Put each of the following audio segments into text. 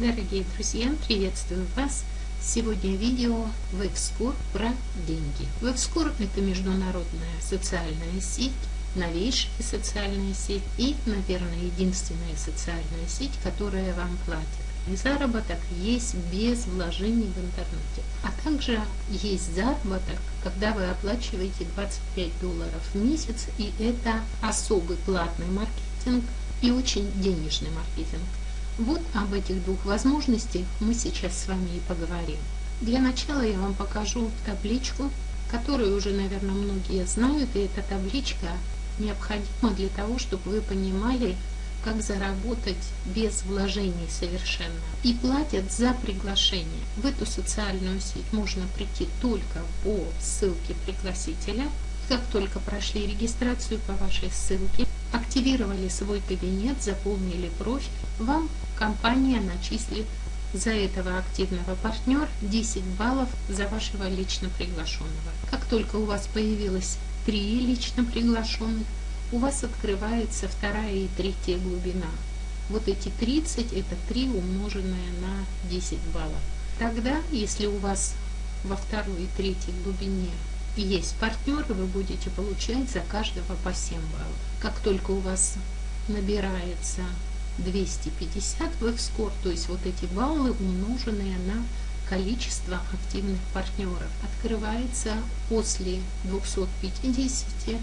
Дорогие друзья, приветствую вас! Сегодня видео WebScore про деньги. WebScore это международная социальная сеть, новейшая социальная сеть и, наверное, единственная социальная сеть, которая вам платит. И заработок есть без вложений в интернете. А также есть заработок, когда вы оплачиваете 25 долларов в месяц, и это особый платный маркетинг и очень денежный маркетинг. Вот об этих двух возможностях мы сейчас с вами и поговорим. Для начала я вам покажу табличку, которую уже, наверное, многие знают, и эта табличка необходима для того, чтобы вы понимали, как заработать без вложений совершенно. И платят за приглашение. В эту социальную сеть можно прийти только по ссылке пригласителя. Как только прошли регистрацию по вашей ссылке, активировали свой кабинет, заполнили профиль, вам компания начислит за этого активного партнера 10 баллов за вашего лично приглашенного. Как только у вас появилось 3 лично приглашенных, у вас открывается вторая и третья глубина. Вот эти 30 это 3 умноженное на 10 баллов. Тогда, если у вас во второй и третьей глубине есть партнеры, вы будете получать за каждого по 7 баллов. Как только у вас набирается 250 в F-score, то есть вот эти баллы, умноженные на количество активных партнеров. Открывается после 250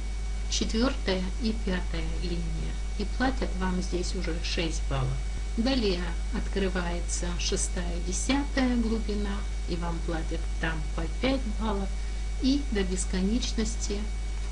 четвертая и пятая линия. И платят вам здесь уже 6 баллов. Далее открывается шестая, десятая глубина, и вам платят там по 5 баллов. И до бесконечности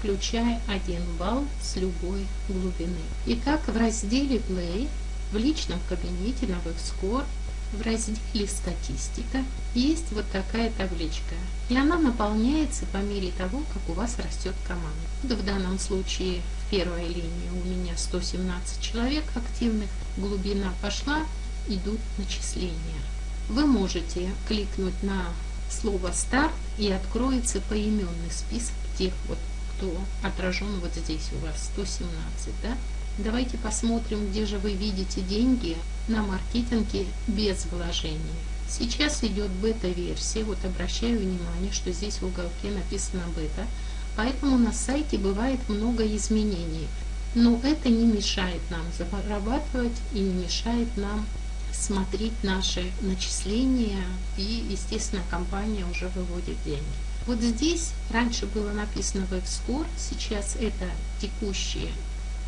включая 1 балл с любой глубины. Итак, в разделе Play в личном кабинете на WebScore в разделе «Статистика» есть вот такая табличка. И она наполняется по мере того, как у вас растет команда. В данном случае в первой линии у меня 117 человек активных. Глубина пошла, идут начисления. Вы можете кликнуть на слово «Старт» и откроется поименный список тех, вот, кто отражен вот здесь у вас, 117. Да? Давайте посмотрим, где же вы видите деньги на маркетинге без вложений. Сейчас идет бета-версия, вот обращаю внимание, что здесь в уголке написано бета, поэтому на сайте бывает много изменений. Но это не мешает нам зарабатывать и не мешает нам смотреть наши начисления и, естественно, компания уже выводит деньги. Вот здесь раньше было написано WebScore, сейчас это текущие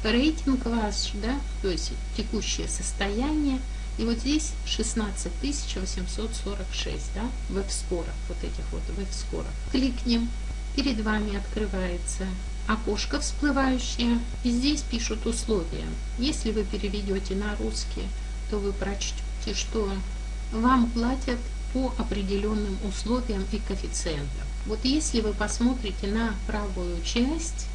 рейтинг ваш, да, то есть текущее состояние. И вот здесь 16 846, да, веб-скоров, вот этих вот веб-скоров. Кликнем, перед вами открывается окошко всплывающее, и здесь пишут условия. Если вы переведете на русский, то вы прочтете, что вам платят по определенным условиям и коэффициентам. Вот если вы посмотрите на правую часть,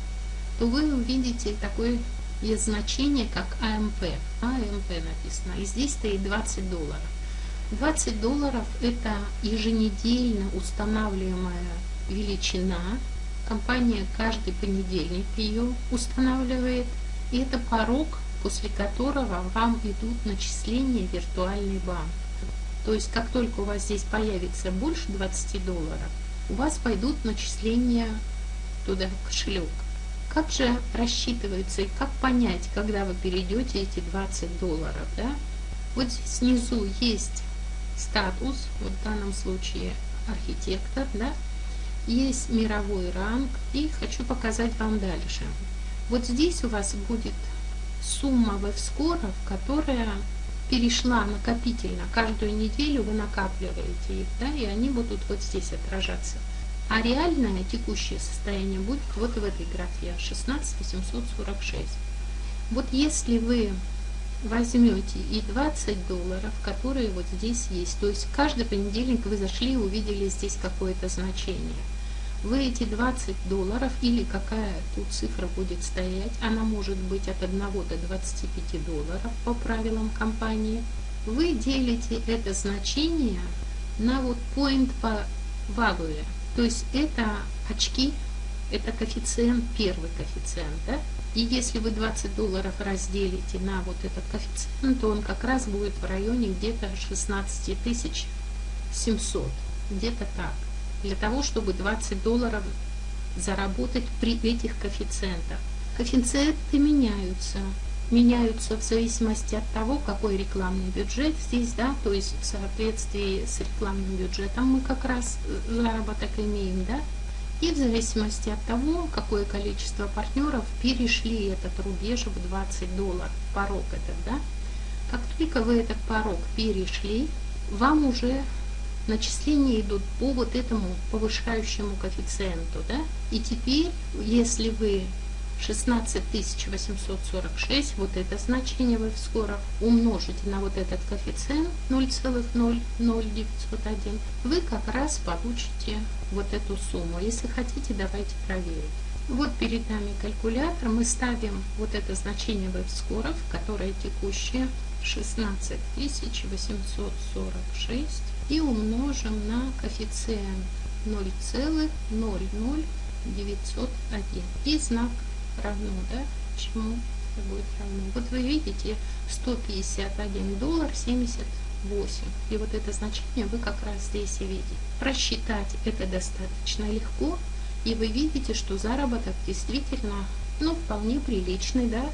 то вы увидите такое есть значение как АМП. АМП написано. И здесь стоит 20 долларов. 20 долларов это еженедельно устанавливаемая величина. Компания каждый понедельник ее устанавливает. И это порог, после которого вам идут начисления виртуальный банк. То есть, как только у вас здесь появится больше 20 долларов, у вас пойдут начисления туда в кошелек. Как же рассчитываются и как понять, когда вы перейдете эти 20 долларов? Да? Вот здесь снизу есть статус, вот в данном случае архитектор, да? есть мировой ранг и хочу показать вам дальше. Вот здесь у вас будет сумма веб-скоров, которая перешла накопительно. Каждую неделю вы накапливаете их, да, и они будут вот здесь отражаться. А реальное текущее состояние будет вот в этой графе 16 846. Вот если вы возьмете и 20 долларов, которые вот здесь есть, то есть каждый понедельник вы зашли и увидели здесь какое-то значение. Вы эти 20 долларов или какая тут цифра будет стоять, она может быть от 1 до 25 долларов по правилам компании, вы делите это значение на вот point по value. То есть это очки, это коэффициент, первый коэффициент, да? И если вы 20 долларов разделите на вот этот коэффициент, то он как раз будет в районе где-то 16 тысяч 700, где-то так. Для того, чтобы 20 долларов заработать при этих коэффициентах. Коэффициенты меняются. Меняются в зависимости от того, какой рекламный бюджет здесь, да, то есть в соответствии с рекламным бюджетом мы как раз заработок имеем, да, и в зависимости от того, какое количество партнеров перешли этот рубеж в 20 долларов, порог этот, да, как только вы этот порог перешли, вам уже начисления идут по вот этому повышающему коэффициенту, да, и теперь, если вы 16846, вот это значение вы скоро умножите на вот этот коэффициент 0,00901, вы как раз получите вот эту сумму. Если хотите, давайте проверим. Вот перед нами калькулятор, мы ставим вот это значение веб-скоров, которое текущее 16846 и умножим на коэффициент 0,00901 и знак равно, да, чему это будет равно. Вот вы видите 151 доллар 78. И вот это значение вы как раз здесь и видите. Просчитать это достаточно легко. И вы видите, что заработок действительно, ну, вполне приличный, да.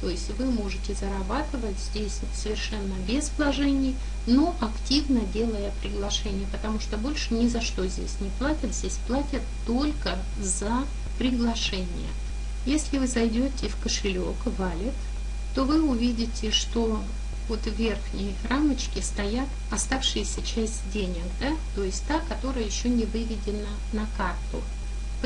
То есть вы можете зарабатывать здесь совершенно без вложений, но активно делая приглашение, потому что больше ни за что здесь не платят. Здесь платят только за приглашение. Если вы зайдете в кошелек Wallet, то вы увидите, что вот в верхней рамочке стоят оставшиеся часть денег, да? то есть та, которая еще не выведена на карту.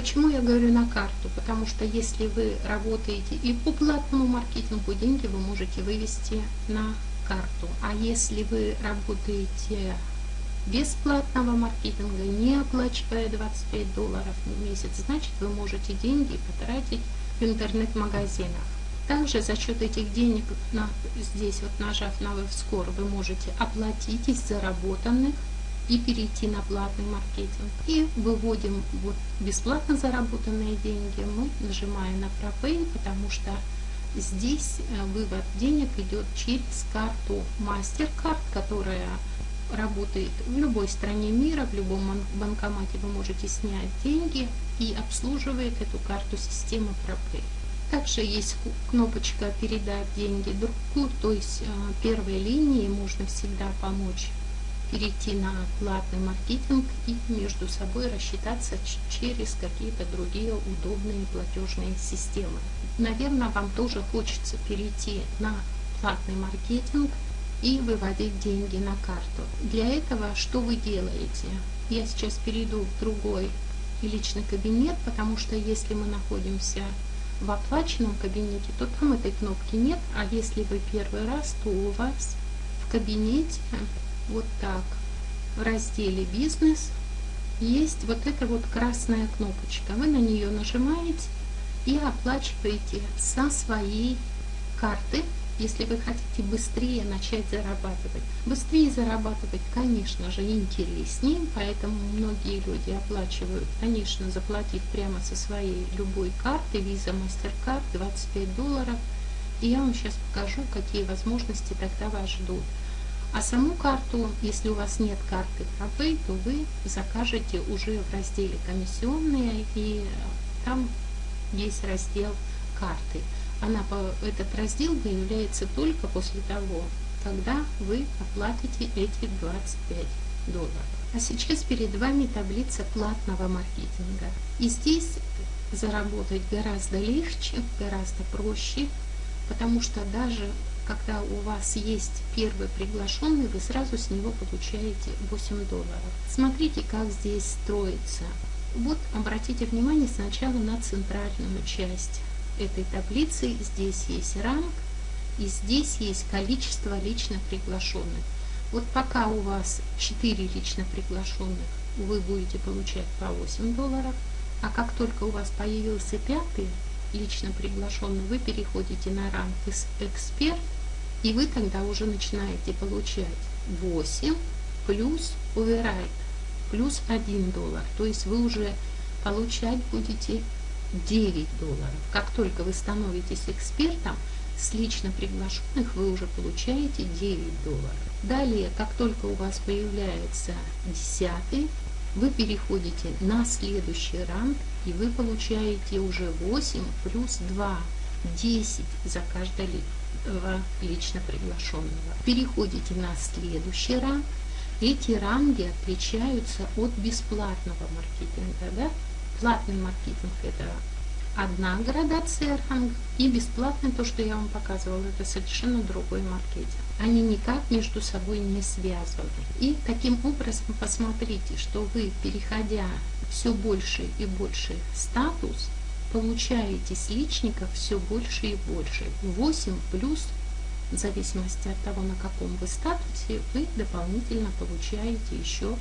Почему я говорю на карту? Потому что если вы работаете и по платному маркетингу, деньги вы можете вывести на карту. А если вы работаете бесплатного маркетинга, не оплачивая 25 долларов в месяц, значит вы можете деньги потратить в интернет-магазинах. Также за счет этих денег, на, здесь вот нажав на WebScore, вы можете оплатить из заработанных и перейти на платный маркетинг. И выводим вот бесплатно заработанные деньги, мы нажимаем на ProPay, потому что здесь э, вывод денег идет через карту MasterCard, которая работает в любой стране мира, в любом банкомате вы можете снять деньги и обслуживает эту карту система ProPay. Также есть кнопочка «Передать деньги другу», то есть а, первой линии можно всегда помочь перейти на платный маркетинг и между собой рассчитаться через какие-то другие удобные платежные системы. Наверное, вам тоже хочется перейти на платный маркетинг и выводить деньги на карту. Для этого что вы делаете? Я сейчас перейду в другой личный кабинет, потому что если мы находимся в оплаченном кабинете, то там этой кнопки нет, а если вы первый раз, то у вас в кабинете вот так в разделе «Бизнес» есть вот эта вот красная кнопочка. Вы на нее нажимаете и оплачиваете со своей карты если вы хотите быстрее начать зарабатывать. Быстрее зарабатывать, конечно же, интереснее, поэтому многие люди оплачивают, конечно, заплатив прямо со своей любой карты, Visa, MasterCard, 25 долларов. И я вам сейчас покажу, какие возможности тогда вас ждут. А саму карту, если у вас нет карты ProPay, то вы закажете уже в разделе комиссионные, и там есть раздел карты она, этот раздел появляется только после того, когда вы оплатите эти 25 долларов. А сейчас перед вами таблица платного маркетинга. И здесь заработать гораздо легче, гораздо проще, потому что даже когда у вас есть первый приглашенный, вы сразу с него получаете 8 долларов. Смотрите, как здесь строится. Вот обратите внимание сначала на центральную часть этой таблицы здесь есть ранг и здесь есть количество лично приглашенных. Вот пока у вас 4 лично приглашенных, вы будете получать по 8 долларов, а как только у вас появился пятый лично приглашенный, вы переходите на ранг эксперт, и вы тогда уже начинаете получать 8 плюс оверрайт, плюс 1 доллар. То есть вы уже получать будете 9 долларов. Как только вы становитесь экспертом, с лично приглашенных вы уже получаете 9 долларов. Далее, как только у вас появляется 10, вы переходите на следующий ранг и вы получаете уже 8 плюс 2, 10 за каждого лично приглашенного. Переходите на следующий ранг. Эти ранги отличаются от бесплатного маркетинга. Да? Платный маркетинг – это одна градация ранг и бесплатный, то, что я вам показывала, это совершенно другой маркетинг. Они никак между собой не связаны. И таким образом посмотрите, что вы, переходя все больше и больше статус, получаете с личников все больше и больше. 8 плюс, в зависимости от того, на каком вы статусе, вы дополнительно получаете еще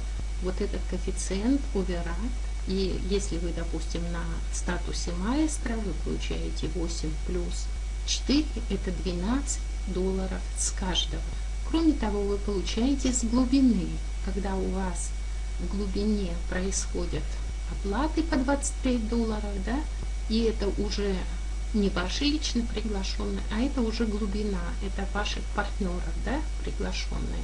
вот этот коэффициент override и если вы, допустим, на статусе маэстро, вы получаете 8 плюс 4, это 12 долларов с каждого. Кроме того, вы получаете с глубины, когда у вас в глубине происходят оплаты по 25 долларов, да, и это уже не ваши лично приглашенные, а это уже глубина, это ваших партнеров, да, приглашенные.